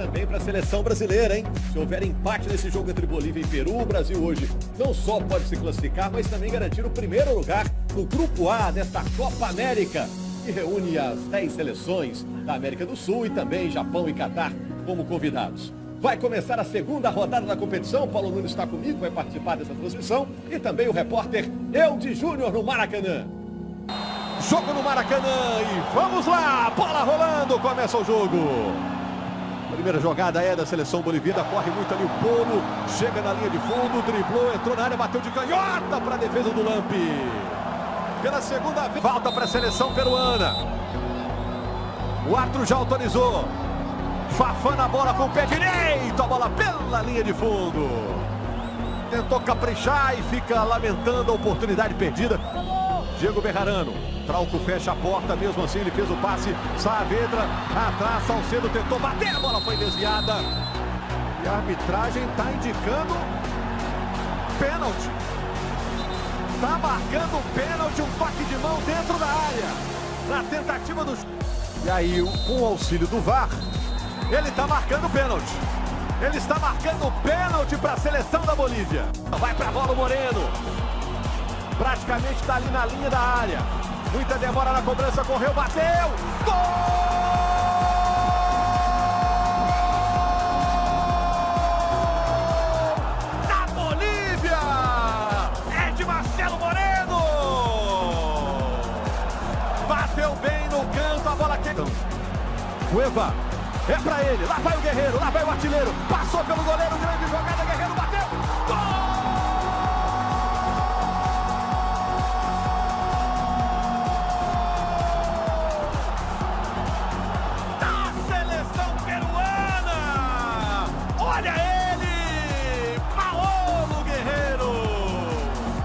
também para a seleção brasileira, hein? Se houver empate nesse jogo entre Bolívia e Peru, o Brasil hoje não só pode se classificar, mas também garantir o primeiro lugar no Grupo A desta Copa América, que reúne as 10 seleções da América do Sul e também Japão e Catar como convidados. Vai começar a segunda rodada da competição. Paulo Nunes está comigo, vai participar dessa transmissão. E também o repórter Eude Júnior no Maracanã. Jogo no Maracanã e vamos lá! Bola rolando, começa o jogo. Primeira jogada é da seleção boliviana, corre muito ali o Polo, chega na linha de fundo, driblou, entrou na área, bateu de canhota para a defesa do Lampi. Pela segunda vez, falta para a seleção peruana. O árbitro já autorizou. Fafá na bola com o pé direito, a bola pela linha de fundo. Tentou caprichar e fica lamentando a oportunidade perdida. Diego Berrarano, Trauco fecha a porta, mesmo assim ele fez o passe. Saavedra atrás, Salcedo tentou bater, a bola foi desviada. E a arbitragem está indicando pênalti. Está marcando pênalti, um toque de mão dentro da área. Na tentativa do... E aí, com o auxílio do VAR, ele está marcando pênalti. Ele está marcando pênalti para a seleção da Bolívia. Vai para a bola o Moreno. Praticamente está ali na linha da área. Muita demora na cobrança, correu, bateu. Gol! bateu bem no canto, a bola que... Cueva é pra ele. Lá vai o Guerreiro. Lá vai o artilheiro. Passou pelo goleiro. Grande jogada. Guerreiro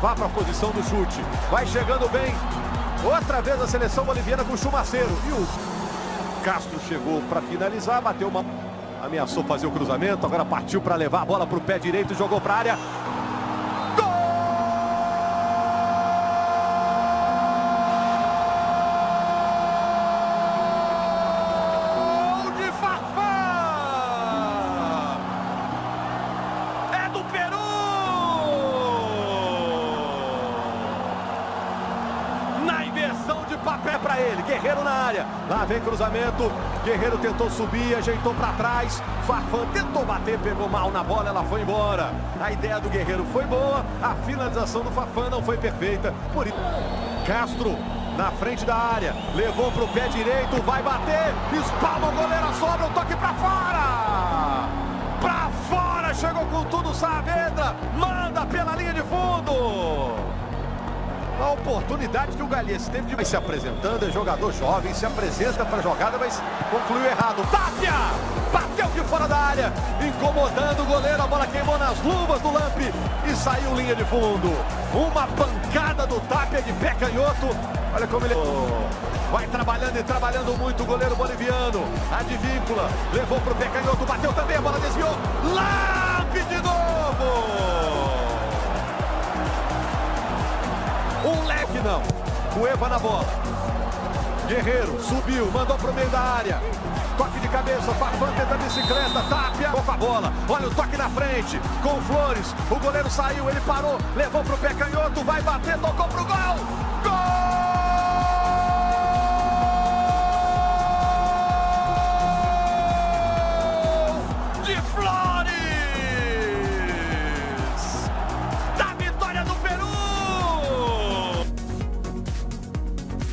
vá para a posição do chute. Vai chegando bem. Outra vez a seleção boliviana com o Chumaceiro. E o Castro chegou para finalizar, bateu uma... Ameaçou fazer o cruzamento, agora partiu para levar a bola para o pé direito, jogou para a área. Para ele. Guerreiro na área. Lá vem cruzamento. Guerreiro tentou subir, ajeitou para trás. Farfan tentou bater, pegou mal na bola, ela foi embora. A ideia do Guerreiro foi boa. A finalização do Farfan não foi perfeita. Por isso, Castro na frente da área. Levou para o pé direito, vai bater. Espalma o goleiro, sobra o toque para fora. Para fora, chegou com tudo Saavedra. Manda pela linha de fundo. A oportunidade que o Galhês teve de se apresentando, é jogador jovem, se apresenta para a jogada, mas concluiu errado. Tapia! Bateu de fora da área, incomodando o goleiro, a bola queimou nas luvas do Lampe e saiu linha de fundo. Uma pancada do Tapia de pé canhoto. Olha como ele... Vai trabalhando e trabalhando muito o goleiro boliviano. Advíncula, levou para o pé canhoto, bateu também, a bola Cueva na bola. Guerreiro subiu, mandou pro meio da área. Toque de cabeça, Farfan tenta bicicleta, tapia com a bola. Olha o toque na frente, com Flores. O goleiro saiu, ele parou, levou pro pé canhoto, vai bater, tocou pro gol.